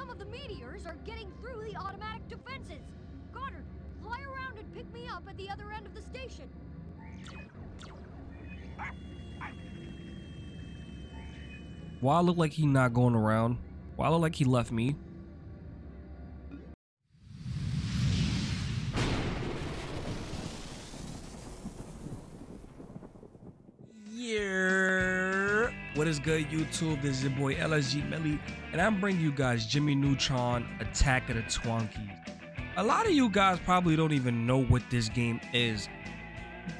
some of the meteors are getting through the automatic defenses. Goddard, fly around and pick me up at the other end of the station. Why I look like he not going around? Why I look like he left me? Is good, YouTube? This is your boy LSG Melly, and I'm bringing you guys Jimmy Neutron Attack of the Twonkies. A lot of you guys probably don't even know what this game is,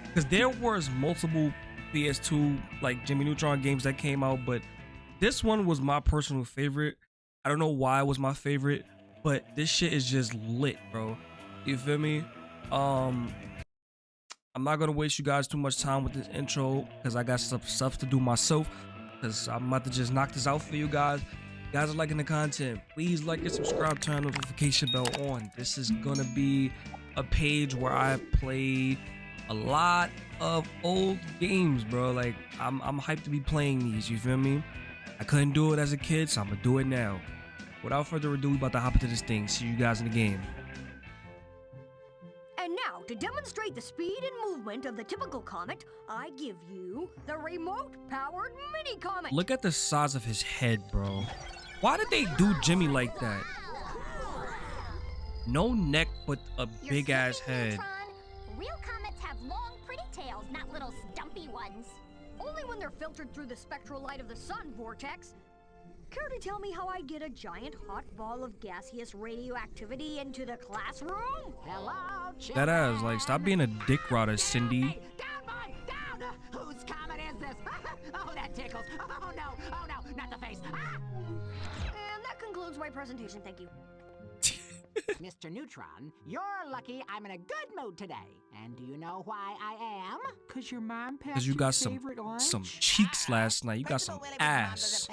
because there was multiple PS2 like Jimmy Neutron games that came out, but this one was my personal favorite. I don't know why it was my favorite, but this shit is just lit, bro. You feel me? Um, I'm not gonna waste you guys too much time with this intro because I got some stuff to do myself. Cause I'm about to just knock this out for you guys. You guys are liking the content. Please like and subscribe, turn notification bell on. This is gonna be a page where I play a lot of old games, bro. Like I'm I'm hyped to be playing these. You feel me? I couldn't do it as a kid, so I'm gonna do it now. Without further ado, we about to hop into this thing. See you guys in the game. And now, to demonstrate the speed of the typical comet, I give you the remote-powered mini-comet. Look at the size of his head, bro. Why did they do Jimmy like that? No neck, but a You're big ass head. Neutron. Real comets have long, pretty tails, not little stumpy ones. Only when they're filtered through the spectral light of the sun vortex. Care to tell me how I get a giant hot ball of gaseous radioactivity into the classroom? Hello, That ass, like, stop being a dick rotter, Cindy. away! Down, boy, down! Uh, Whose comet is this? oh, that tickles. Oh, no, oh, no, not the face. Ah! And that concludes my presentation, thank you. Mr. Neutron, you're lucky I'm in a good mood today. And do you know why I am? Cause your mom passed Cause you your got some favorite lunch? some cheeks last night. You got some of all, when his mom ass.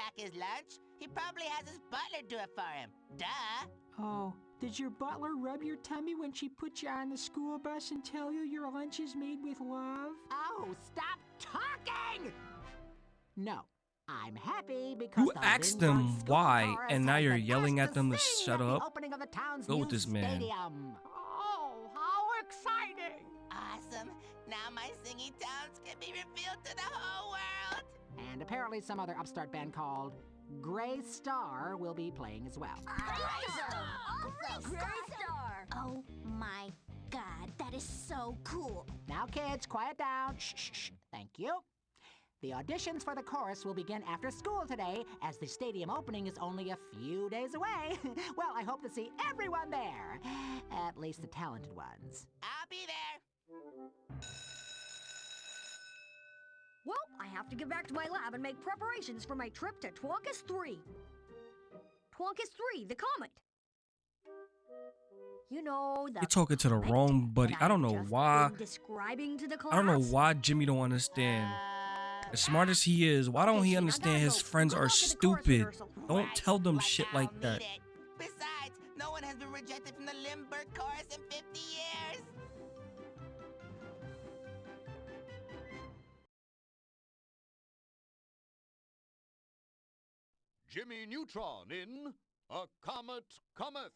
Doesn't pack his lunch, he probably has his butler do it for him. Duh. Oh, did your butler rub your tummy when she put you on the school bus and tell you your lunch is made with love? Oh, stop talking! No, I'm happy because You the asked them why, and now you're yelling at them to shut up? the Go with this man. Stadium. Oh, how exciting! Awesome. Now my singing talents can be revealed to the whole world. And apparently some other upstart band called Gray Star will be playing as well. Awesome! Gray Star! Oh my god, that is so cool. Now, kids, quiet down. Shh, shh, shh. Thank you. The auditions for the chorus will begin after school today, as the stadium opening is only a few days away. well, I hope to see everyone there. At least the talented ones. I'll be there. Well, I have to get back to my lab and make preparations for my trip to Twonkus 3. Twonkus 3, the comet. You know, the You're talking to the wrong buddy. I don't know why. Describing to the class. I don't know why Jimmy don't understand. As smart as he is, why don't he understand his friends are luck at the chorus stupid? Don't tell them shit like that. Besides, no one has been rejected from the Lindbergh chorus in 50 years. Jimmy Neutron in A Comet Cometh.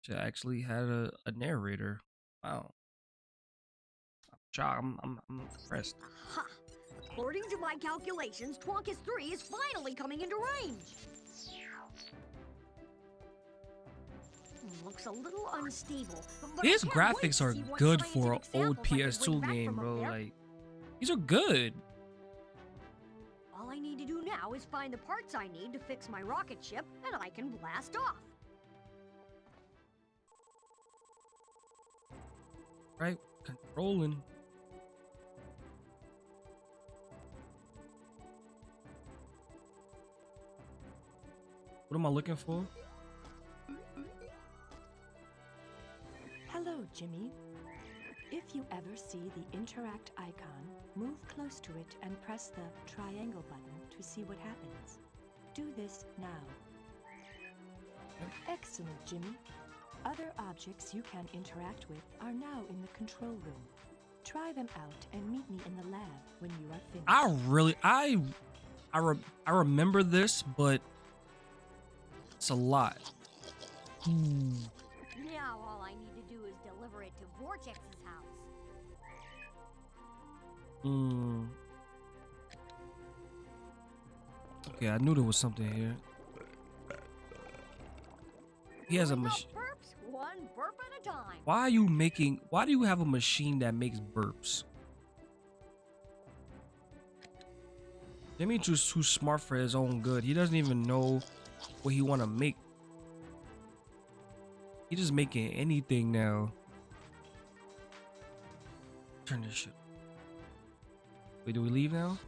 She actually had a, a narrator. Wow. I'm. I'm, I'm, I'm impressed. Ha! According to my calculations, Twonkus 3 is finally coming into range. Looks a little unstable. but I His can't wait graphics are good for an old samples I can bring PS2 game, bro. Like, these are good. All I need to do now is find the parts I need to fix my rocket ship, and I can blast off. Right? Controlling. What am I looking for? Hello, Jimmy. If you ever see the interact icon, move close to it and press the triangle button to see what happens. Do this now. Excellent, Jimmy. Other objects you can interact with are now in the control room. Try them out and meet me in the lab when you are finished. I really, I, I, re- I remember this, but It's a lot. Ooh. Now all I need to do is deliver it to Vortex's house. Mm. Okay, I knew there was something here. He has a machine. burps, one burp at a time. Why are you making? Why do you have a machine that makes burps? Just too smart for his own good. He doesn't even know what he want to make. He just making anything now. Turn this shit. Wait, do we leave now?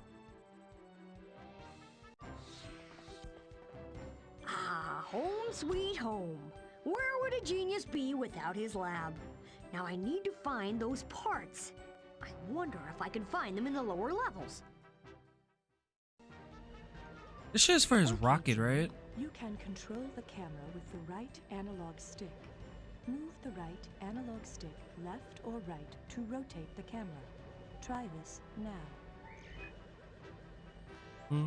Sweet home. Where would a genius be without his lab? Now I need to find those parts. I wonder if I can find them in the lower levels. This shit is for his Okay, rocket, right? You can control the camera with the right analog stick. Move the right analog stick left or right to rotate the camera. Try this now. Hmm.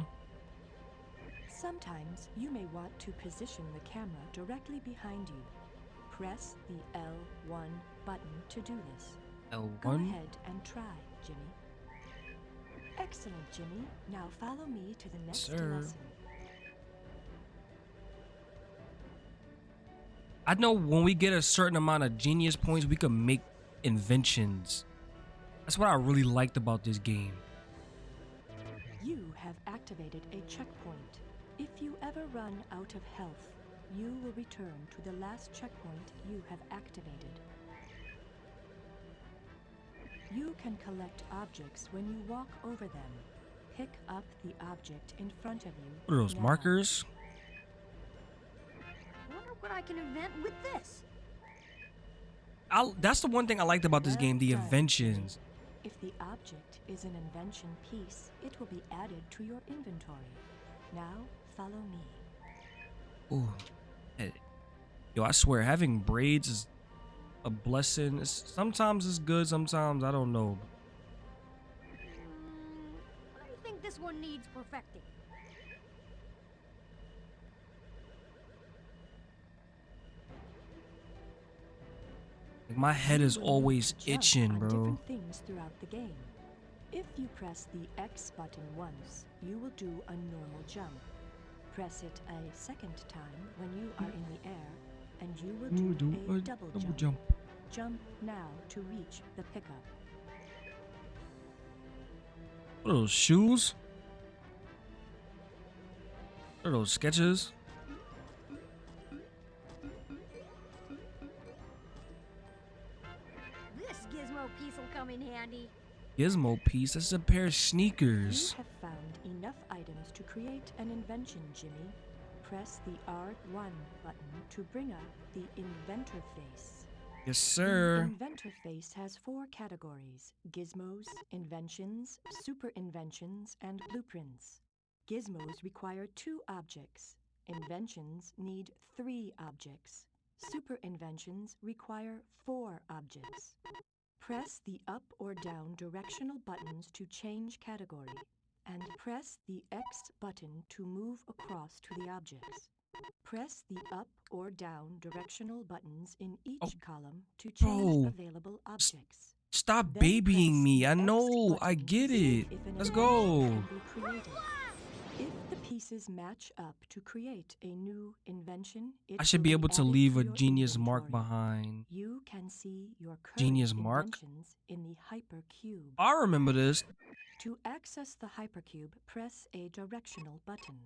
Sometimes you may want to position the camera directly behind you. Press the L1 button to do this. Go L1. ahead and try, Jimmy. Excellent, Jimmy. Now follow me to the next Sir. lesson. I know when we get a certain amount of genius points, we can make inventions. That's what I really liked about this game. You have activated a checkpoint. If you ever run out of health, you will return to the last checkpoint you have activated. You can collect objects when you walk over them. Pick up the object in front of you. What are those now. markers? Wonder what I can invent with this. I, that's the one thing I liked about this Well game, the done, inventions. If the object is an invention piece, it will be added to your inventory. Now, follow me. Ooh. Hey. Yo, I swear, having braids is a blessing. It's, sometimes it's good, sometimes I don't know. Mm, I think this one needs perfecting. My head is always need to jump itching, bro. Things throughout the game. If you press the X button once, you will do a normal jump. Press it a second time when you are in the air, and you will do, do a, a double, double jump. jump. Jump now to reach the pickup. What are those shoes? What are those sketches? This gizmo piece will come in handy. Gizmo piece. That's a pair of You sneakers. Create an invention, Jimmy. Press the R1 button to bring up the inventor face. Yes, The sir. inventor face has four categories gizmos, inventions, super inventions, and blueprints. Gizmos require two objects. Inventions need three objects. Super inventions require four objects. Press the up or down directional buttons to change category, and press the X button to move across to the objects. Press the up or down directional buttons in each Oh, column to oh. change bro. available objects. Stop Then babying me. I know. I get it. Let's go. Can be created. If the pieces match up to create a new invention, I should be able to leave a genius mark behind. You can see your Genius mark? in the hypercube. I remember this. To access the hypercube, press a directional button.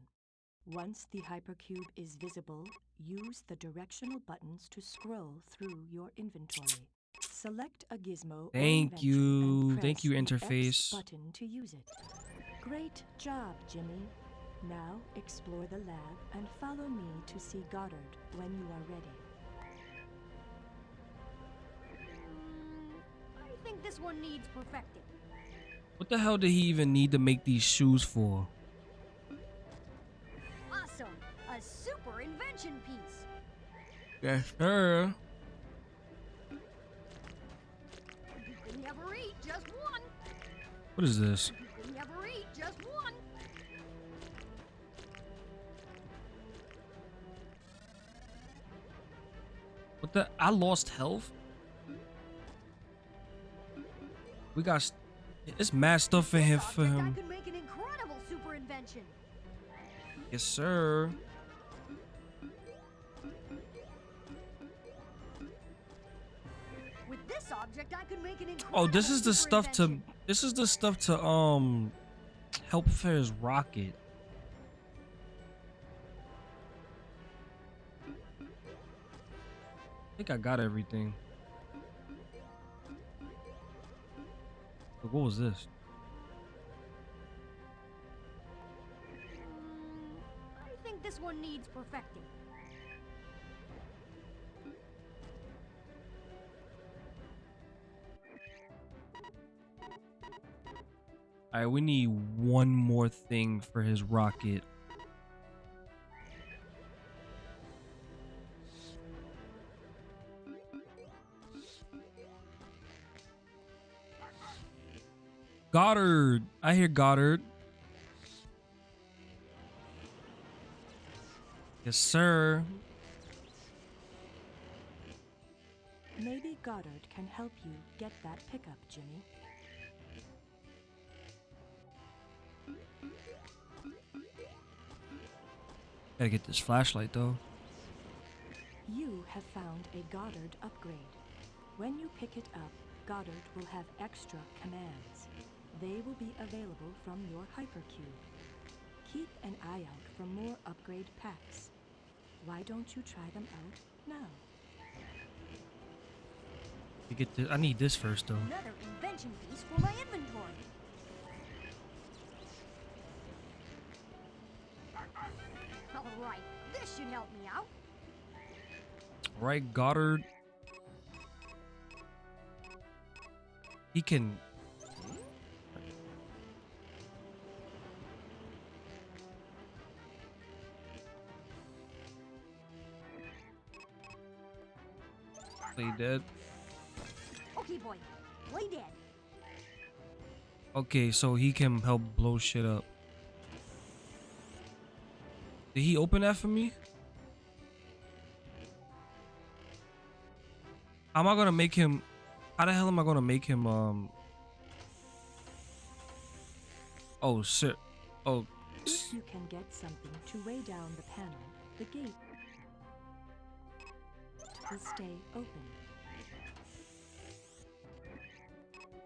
Once the hypercube is visible, use the directional buttons to scroll through your inventory. Select a gizmo. Thank you. Thank you, interface. button to use it. Great job, Jimmy. Now explore the lab and follow me to see Goddard when you are ready. Mm, I think this one needs perfecting. What the hell did he even need to make these shoes for? Awesome! A super invention piece. Yes, sir. You can never eat just one. What is this? The? I lost health. We got. It's mad stuff in here For him. could make an incredible super invention. Yes, sir. With this object, I could make an incredible Oh, this is the stuff to. This is the stuff to um help his rocket. I think I got everything. What was this? I think this one needs perfecting. Alright, we need one more thing for his rocket. Goddard. I hear Goddard. Yes, sir. Maybe Goddard can help you get that pickup, Jimmy. Gotta get this flashlight though. You have found a Goddard upgrade. When you pick it up, Goddard will have extra commands. They will be available from your hypercube. Keep an eye out for more upgrade packs. Why don't you try them out now? You get this. I need this first though. Another invention piece for my inventory. All right, this should help me out. Right, Goddard. He can. Play dead. Okay, boy, play dead. Okay, so he can help blow shit up. Did he open that for me? How am I gonna make him? How the hell am I gonna make him? Um. Oh shit. Oh. If you can get something to weigh down the panel, the gate will stay open.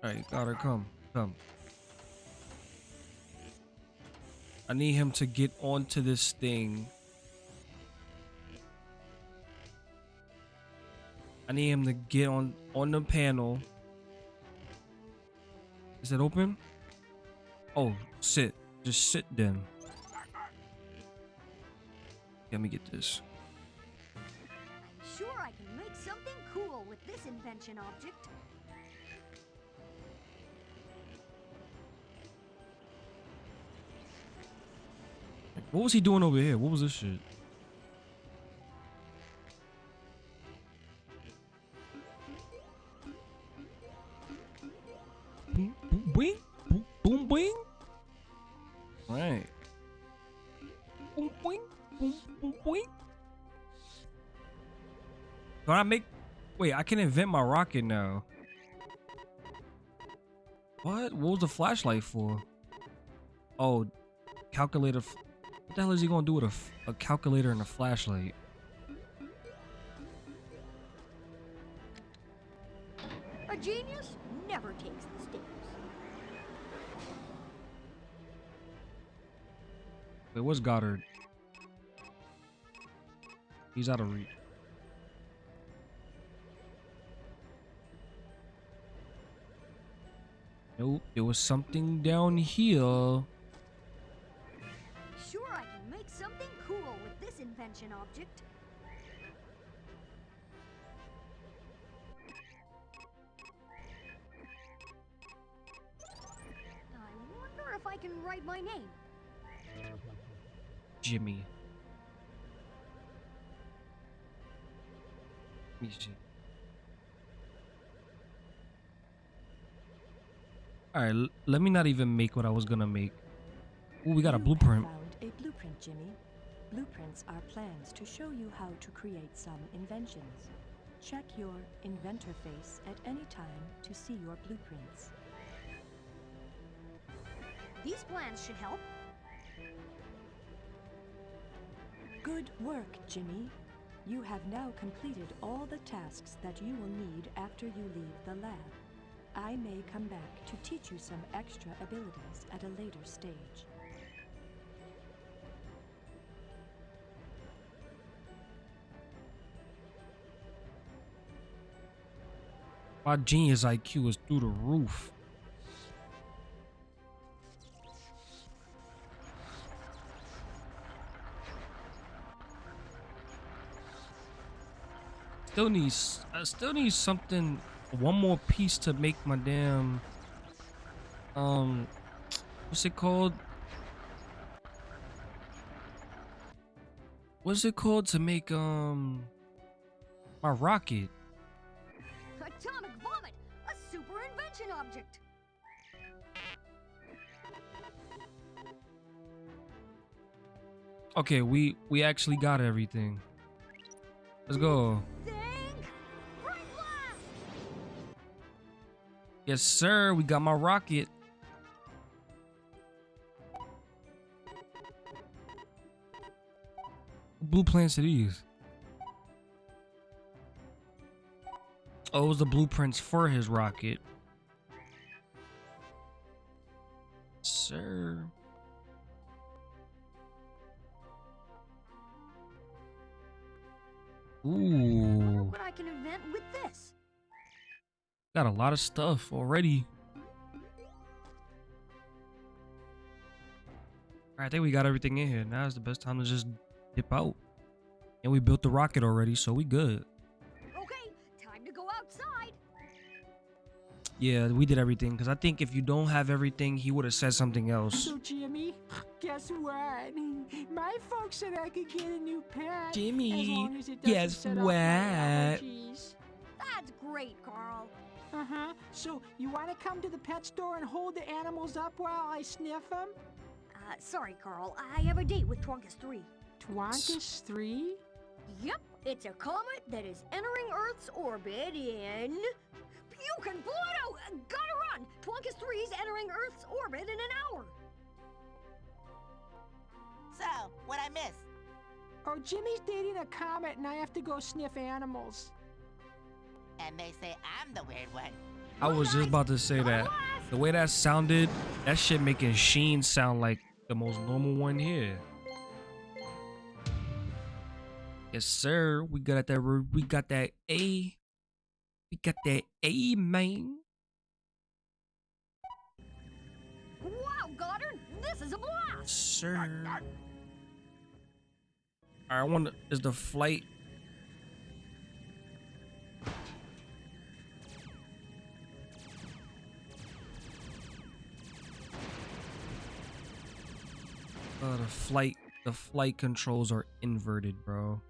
All right, gotta come, come. I need him to get onto this thing. I need him to get on on the panel. Is it open? Oh, sit. Just sit then. Let me get this. Something with this invention object. What was he doing over here? What was this shit? Boom, boom, boing, boom, boom, boing. Right. Boom, boing, boom, boom, boing. Can I make? Wait, I can invent my rocket now. What? What was the flashlight for? Oh, calculator. What the hell is he gonna do with a, f- a calculator and a flashlight? A genius never takes the stairs. Wait, what's Goddard? He's out of reach. Nope, it was something down here. Sure, I can make something cool with this invention object. I wonder if I can write my name. Jimmy. Let me see. Alright, let me not even make what I was gonna make. Ooh, we got a You have blueprint. found a blueprint, Jimmy. Blueprints are plans to show you how to create some inventions. Check your inventor face at any time to see your blueprints. These plans should help. Good work, Jimmy. You have now completed all the tasks that you will need after you leave the lab. I may come back to teach you some extra abilities at a later stage. My genius IQ is through the roof. Still needs I still need something one more piece to make my damn um what's it called? What's it called to make um my rocket? Atomic vomit, a super invention object. Okay, we we actually got everything. Let's go. Think, Yes, sir. We got my rocket. Blue plants are these? Oh, it was the blueprints for his rocket. Sir. Ooh. What I can invent with this? Got a lot of stuff already. Alright, I think we got everything in here. Now is the best time to just dip out. And we built the rocket already, so we good. Okay, time to go outside. Yeah, we did everything. Because I think if you don't have everything, he would have said something else. So, Jimmy, guess what? My folks said I could get a new pet. Jimmy, as long as it guess set off my what? That's great, Carl. Uh huh. So, you want to come to the pet store and hold the animals up while I sniff them? Uh, sorry, Carl. I have a date with Twonkus 3. Twonkus 3? Yep, it's a comet that is entering Earth's orbit in. Pukin, Pluto! Uh, Gotta run! Twonkus 3 is entering Earth's orbit in an hour. So, what I miss? Oh, Jimmy's dating a comet and I have to go sniff animals. And they say I'm the weird one. I was just about to say that. The way that sounded, that shit making Sheen sound like the most normal one here. Yes, sir. We got that. We got that A. We got that A, man. Wow, Goddard, this is a blast! Sir. I want. Is the flight? Flight. The flight controls are inverted, bro.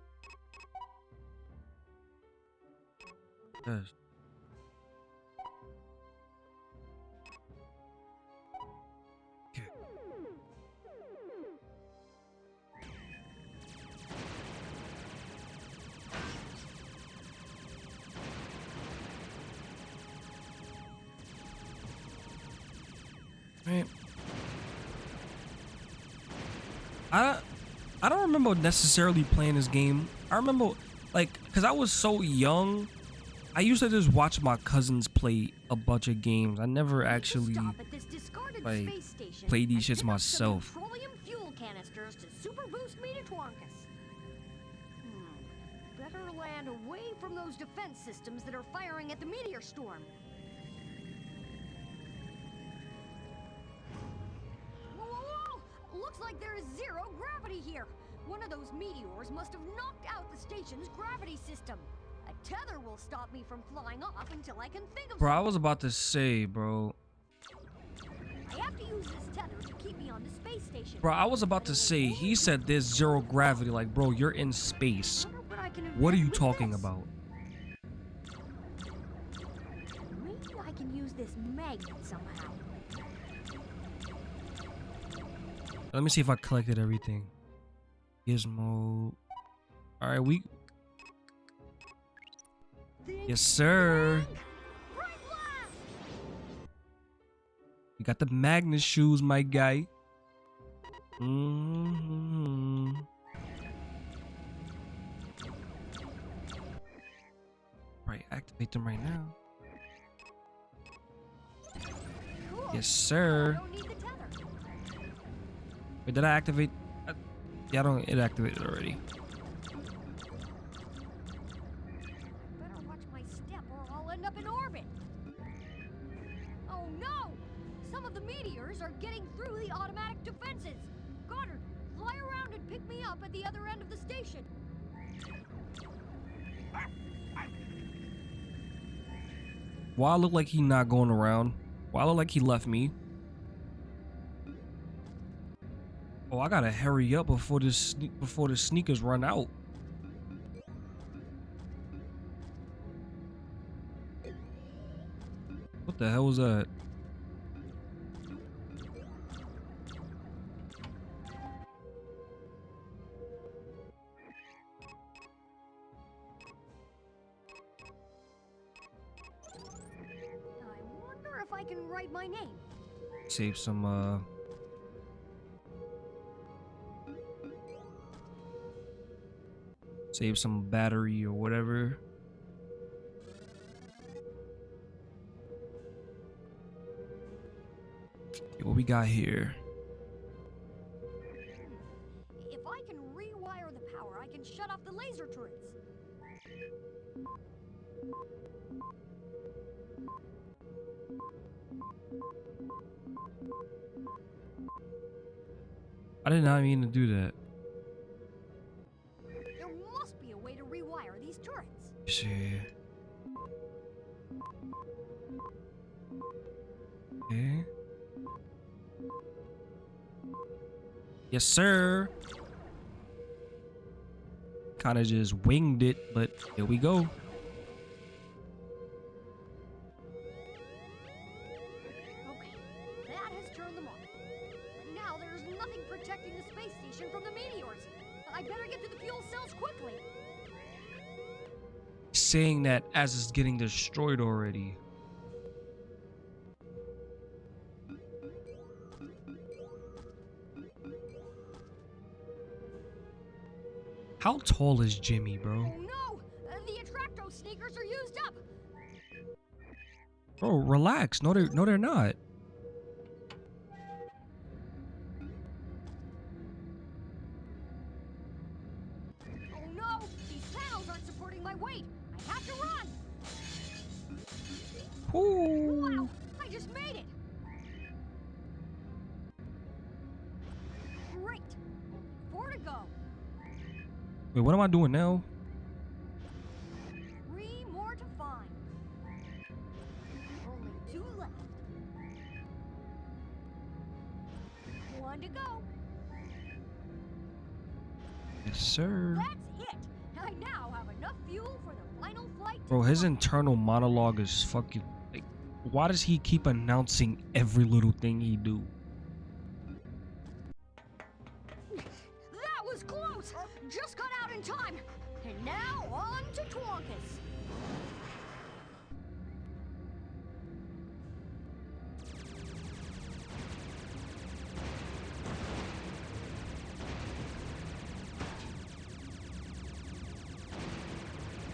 Remember necessarily playing this game. I remember like cuz I was so young. I used to just watch my cousins play a bunch of games. I never actually Stop at this discarded like, space station play these shits pick up some myself. Petroleum fuel canisters to super boost me to Twonkus. Hmm. Better land away from those defense systems that are firing at the meteor storm. Looks like there is zero gravity here. One of those meteors must have knocked out the station's gravity system. A tether will stop me from flying off until I can think of Bro, I was about to say, bro. I have to use this tether to keep me on the space station. Bro, I was about to say, he said there's zero gravity. Like, bro, you're in space. What I can What are you talking this. about? Maybe I can use this magnet somehow. Let me see if I collected everything. Gizmo. All right, we. Yes, sir. You got the Magnus shoes, my guy. hmm Right, activate them right now. Yes, sir. Wait, did I activate? Yeah, I don't. It activated already. Better watch my step or I'll end up in orbit. Oh no! Some of the meteors are getting through the automatic defenses. Goddard, fly around and pick me up at the other end of the station. Why I look like he not going around? Why I look like he left me? Oh, I gotta hurry up before this before the sneakers run out. What the hell was that? I wonder if I can write my name. Save some uh Save some battery or whatever. What we got here? If I can rewire the power, I can shut off the laser turrets. I did not mean to do that. Okay. Yes, sir. Kind of just winged it, but here we go. Saying that as it's getting destroyed already. How tall is Jimmy, bro? Oh no! The Attracto sneakers are used up! Bro, relax. No, they're no, they're not. Ooh. Wow! I just made it! Great! Four to go. Wait, what am I doing now? Three more to find. Only two left. One to go. Yes, sir. That's it! I now have enough fuel for the final flight. Bro, his internal monologue is fucking why does he keep announcing every little thing he do? That was close! Just got out in time! And now on to Twonkus!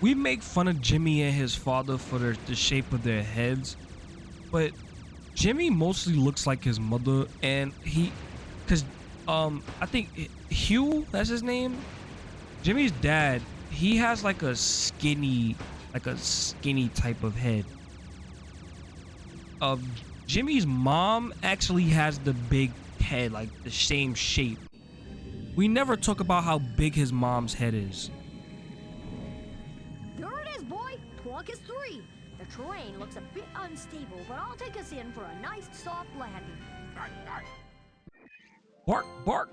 We make fun of Jimmy and his father for their, the shape of their heads, but Jimmy mostly looks like his mother, and he, cause um I think Hugh that's his name. Jimmy's dad, he has like a skinny, like a skinny type of head. Uh, Jimmy's mom actually has the big head, like the same shape. We never talk about how big his mom's head is. There it is, boy! Twonkus 3! The terrain looks a bit unstable, but I'll take us in for a nice soft landing. Bark, bark.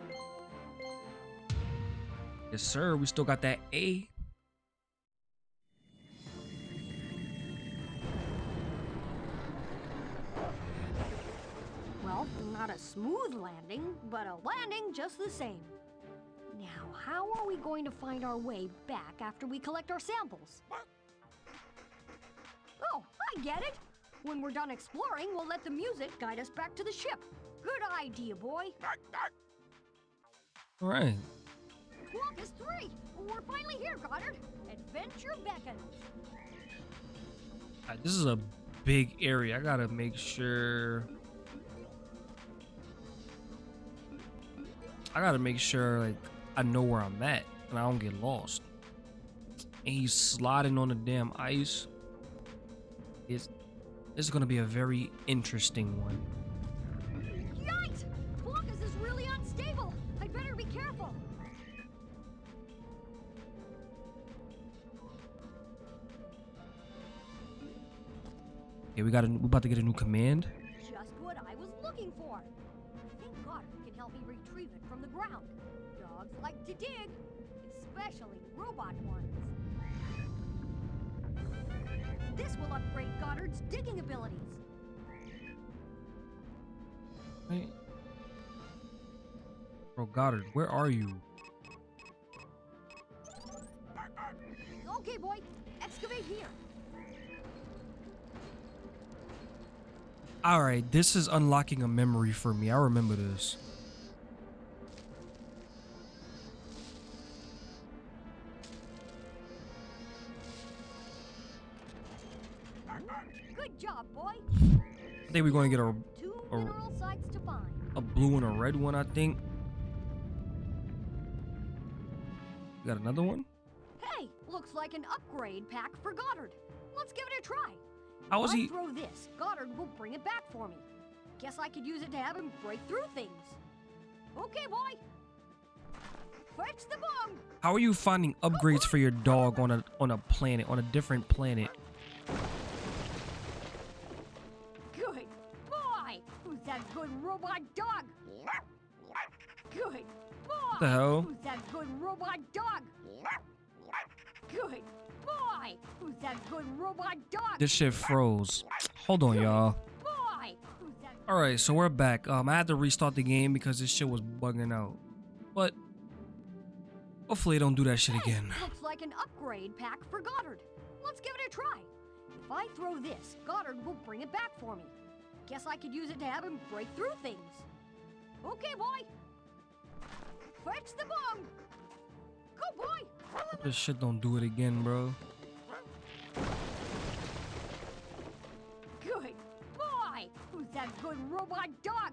Yes, sir. We still got that A. Well, not a smooth landing, but a landing just the same. Now, how are we going to find our way back after we collect our samples? I get it. When we're done exploring, we'll let the music guide us back to the ship. Good idea, boy. All right. Twonkus 3! We're finally here, Goddard. Adventure beckons. Uh, This is a big area. I gotta make sure. I gotta make sure like I know where I'm at and I don't get lost. And he's sliding on the damn ice. It's this is gonna be a very interesting one. Yikes! Twonkus is really unstable. I'd better be careful. Okay, we got a, we about to get a new command. Just what I was looking for. I think Goddard can help me retrieve it from the ground. Dogs like to dig, especially robot ones. This will upgrade Goddard's digging abilities. Right. Bro, Goddard, where are you? Okay, boy, excavate here. All right, this is unlocking a memory for me. I remember this. I think we're going to get a a- mineral sites to find. a blue and a red one, I think. Got another one? Hey, looks like an upgrade pack for Goddard. Let's give it a try. How was I he? throw this, Goddard will bring it back for me. Guess I could use it to have him break through things. Okay, boy. Fetch the bomb. How are you finding upgrades for your dog on a on a planet, on a different planet? Robot dog? Good boy. The hell? Who's that good robot dog? Good boy. Who's that good robot dog? This shit froze. Hold on, y'all. boy. All right, so we're back. Um, I had to restart the game because this shit was bugging out. But hopefully, it don't do that shit Hey, again. Looks like an upgrade pack for Goddard. Let's give it a try. If I throw this, Goddard will bring it back for me. Guess I could use it to have him break through things. Okay, boy. Fetch the bomb. Go, boy. This shit don't do it again, bro. Good boy. Who's that good robot dog?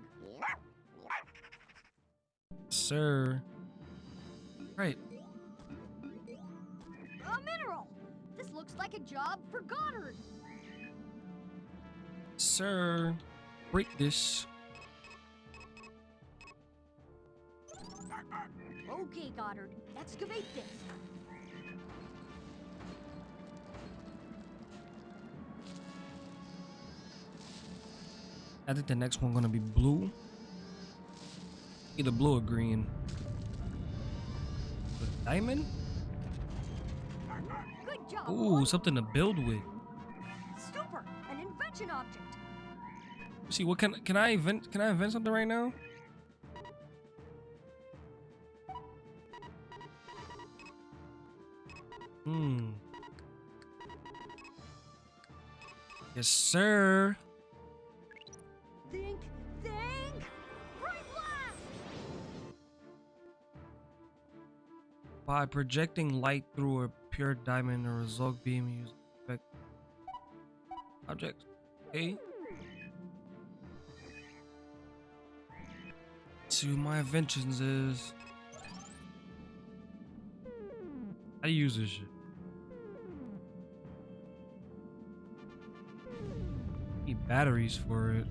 Sir. Right. A mineral. This looks like a job for Goddard. Sir. Break this. Okay, Goddard. Excavate this. I think the next one gonna be blue. Either blue or green. Diamond? Good job. Ooh, something to build with. Super. An invention object. See, what can can I invent? Can I invent something right now? Hmm. Yes, sir. Think, think. By projecting light through a pure diamond, a result beam used to affect objects. Okay. See what my inventions is. How do you use this shit? Need batteries for it.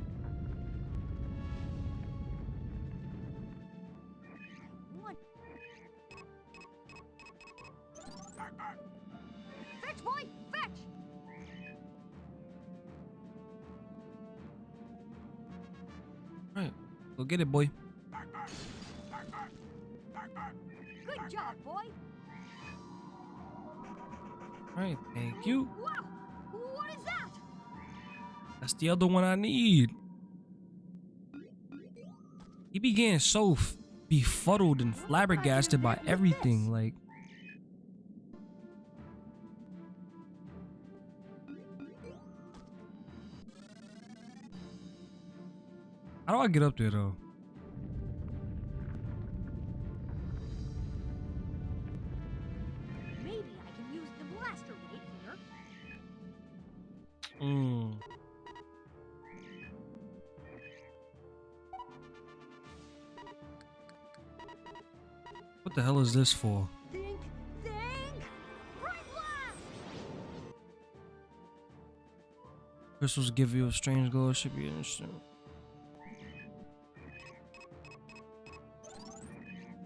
One. Fetch, boy, fetch. Right. Go get it, boy. Good job, boy. All right, thank you. Wow, what is that? That's the other one I need. He began so befuddled and flabbergasted by everything, like. How do I get up there though? The hell is this for? Think, think! Right! Crystals give you a strange glow. It should be interesting.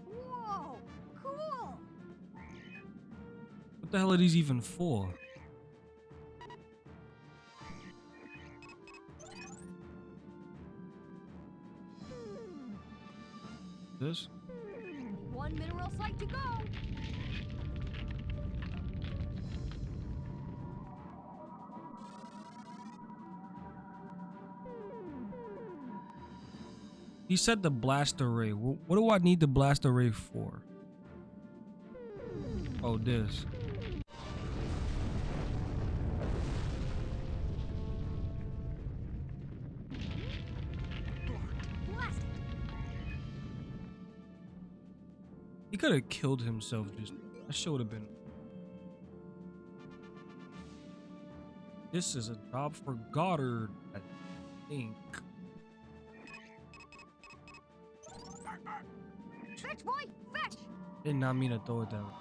Whoa! Cool! What the hell are these even for? He said the blast array. What do I need the blast array for? Oh, this. He could have killed himself. Just that should have been. This is a job for Goddard, I think. Did not mean to throw it down.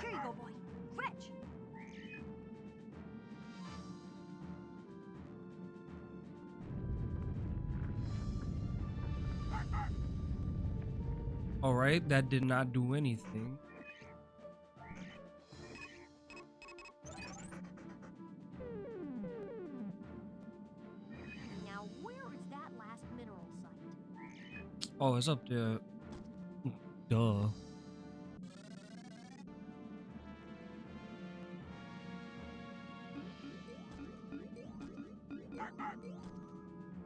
Here you go, boy. Fetch! All right, that did not do anything. Oh, it's up there. Duh.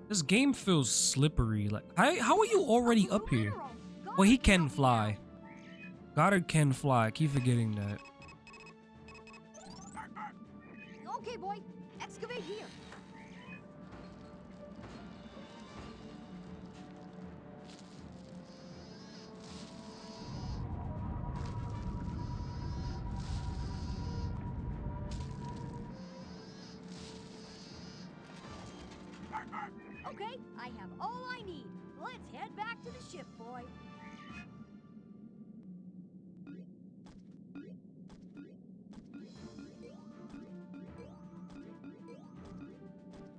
This game feels slippery. Like, how, how are you already up here? Well, he can fly. Goddard can fly. I keep forgetting that. Okay, I have all I need. Let's head back to the ship, boy.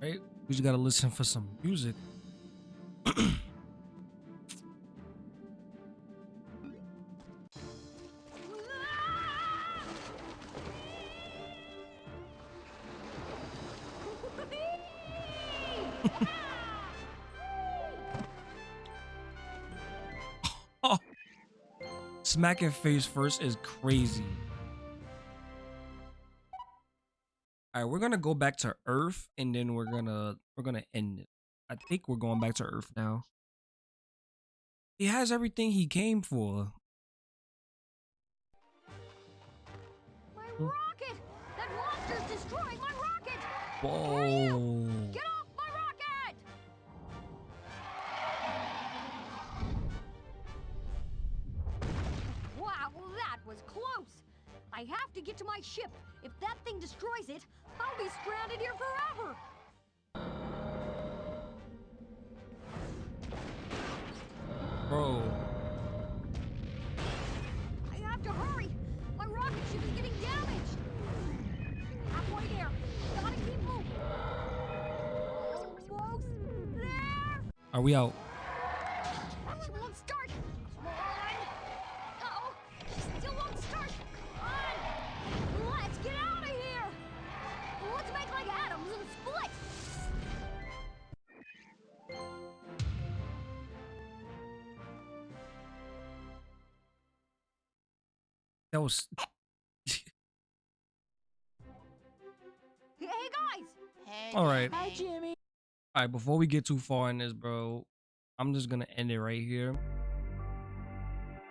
Right? We just gotta listen for some music. Smacking face first is crazy. All right, we're gonna go back to Earth, and then we're gonna we're gonna end it. I think we're going back to Earth now. He has everything he came for. My rocket! That monster's destroying my rocket! Whoa! I have to get to my ship. If that thing destroys it, I'll be stranded here forever! Bro, I have to hurry! My rocket ship is getting damaged! Halfway there. Gotta keep moving. Almost there! are we out? Hey guys. Hey, All right. Hi, Jimmy. all right. Before we get too far in this, bro, I'm just gonna end it right here.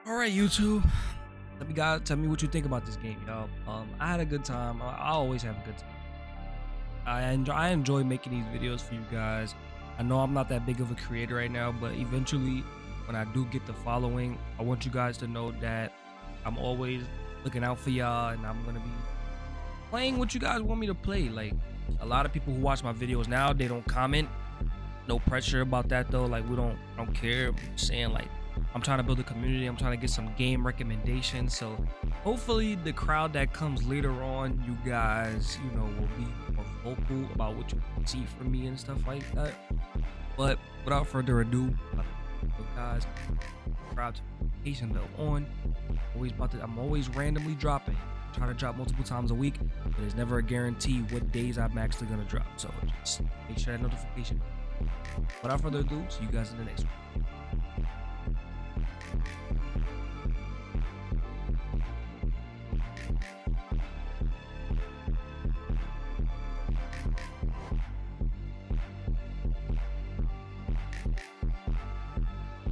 All right, YouTube. let me guys tell me what you think about this game, y'all. Um, I had a good time. I, I always have a good time. I enjoy I enjoy making these videos for you guys. I know I'm not that big of a creator right now, but eventually, when I do get the following, I want you guys to know that I'm always looking out for y'all, and I'm gonna be playing what you guys want me to play. Like a lot of people who watch my videos now, they don't comment. No pressure about that though. Like we don't I don't care. I'm saying like I'm trying to build a community. I'm trying to get some game recommendations. So hopefully the crowd that comes later on, you guys, you know, will be more vocal about what you see from me and stuff like that. But without further ado, guys, crowd notification bell on. Always about to. I'm always randomly dropping. Try to drop multiple times a week, but there's never a guarantee what days I'm actually gonna drop. So just make sure that notification. Without further ado, see you guys in the next one.